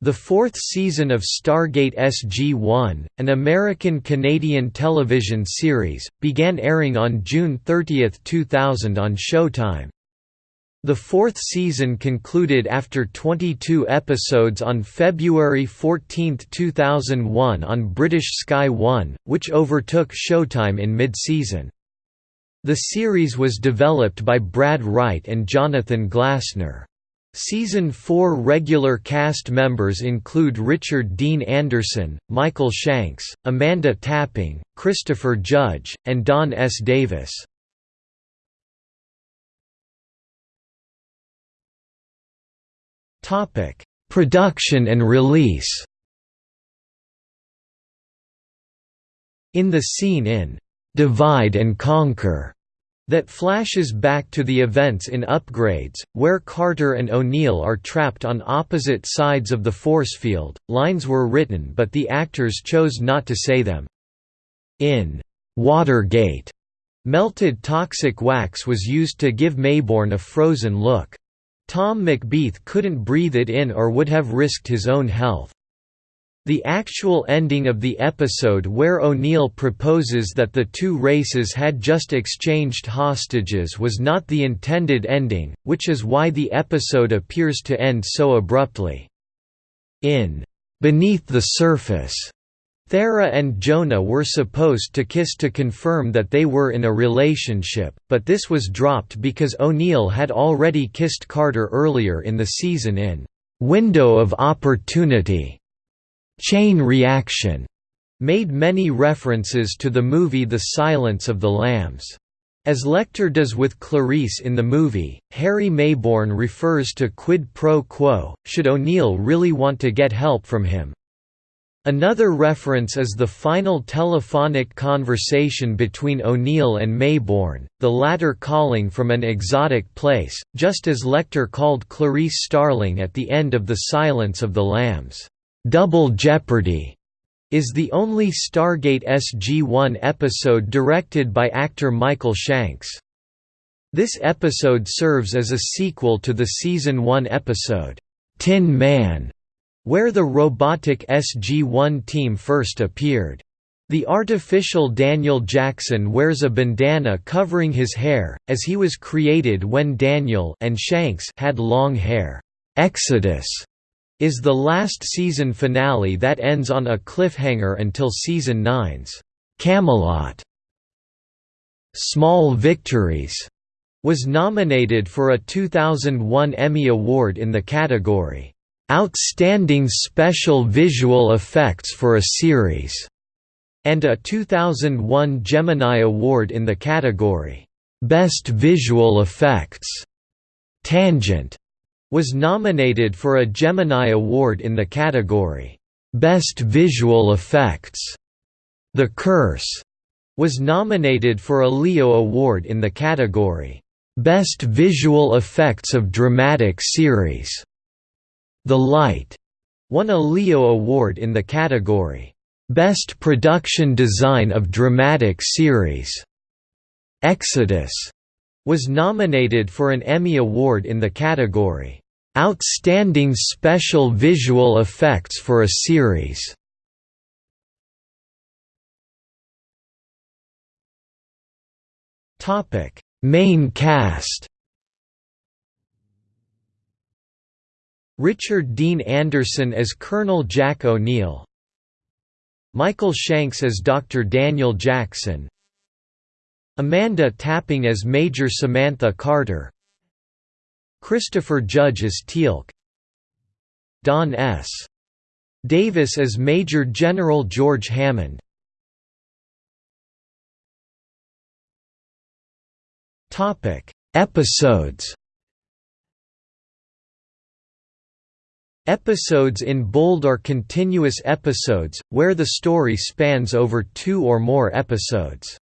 The fourth season of Stargate SG-1, an American-Canadian television series, began airing on June 30, 2000 on Showtime. The fourth season concluded after 22 episodes on February 14, 2001 on British Sky One, which overtook Showtime in mid-season. The series was developed by Brad Wright and Jonathan Glassner. Season 4 regular cast members include Richard Dean Anderson, Michael Shanks, Amanda Tapping, Christopher Judge, and Don S. Davis. Production and release In the scene in "'Divide and Conquer' that flashes back to the events in Upgrades, where Carter and O'Neill are trapped on opposite sides of the force field. Lines were written but the actors chose not to say them. In Watergate, melted toxic wax was used to give Maybourne a frozen look. Tom McBeath couldn't breathe it in or would have risked his own health. The actual ending of the episode where O'Neill proposes that the two races had just exchanged hostages was not the intended ending, which is why the episode appears to end so abruptly. In Beneath the Surface, Thera and Jonah were supposed to kiss to confirm that they were in a relationship, but this was dropped because O'Neill had already kissed Carter earlier in the season in Window of Opportunity. Chain Reaction made many references to the movie The Silence of the Lambs. As Lecter does with Clarice in the movie, Harry Maybourne refers to quid pro quo, should O'Neill really want to get help from him. Another reference is the final telephonic conversation between O'Neill and Maybourne, the latter calling from an exotic place, just as Lecter called Clarice Starling at the end of The Silence of the Lambs. Double Jeopardy is the only Stargate SG-1 episode directed by actor Michael Shanks. This episode serves as a sequel to the Season 1 episode, Tin Man, where the robotic SG-1 team first appeared. The artificial Daniel Jackson wears a bandana covering his hair, as he was created when Daniel and Shanks had long hair. Exodus is the last season finale that ends on a cliffhanger until season 9's Camelot. Small Victories was nominated for a 2001 Emmy Award in the category Outstanding Special Visual Effects for a Series, and a 2001 Gemini Award in the category Best Visual Effects. Tangent was nominated for a Gemini Award in the category, Best Visual Effects. The Curse was nominated for a Leo Award in the category, Best Visual Effects of Dramatic Series. The Light won a Leo Award in the category, Best Production Design of Dramatic Series. Exodus was nominated for an Emmy Award in the category, Outstanding Special Visual Effects for a Series. Main cast Richard Dean Anderson as Colonel Jack O'Neill Michael Shanks as Dr. Daniel Jackson Amanda Tapping as Major Samantha Carter Christopher Judge as Teal'c Don S. Davis as Major General George Hammond Episodes Episodes in bold are continuous episodes, where the story spans over two or more episodes.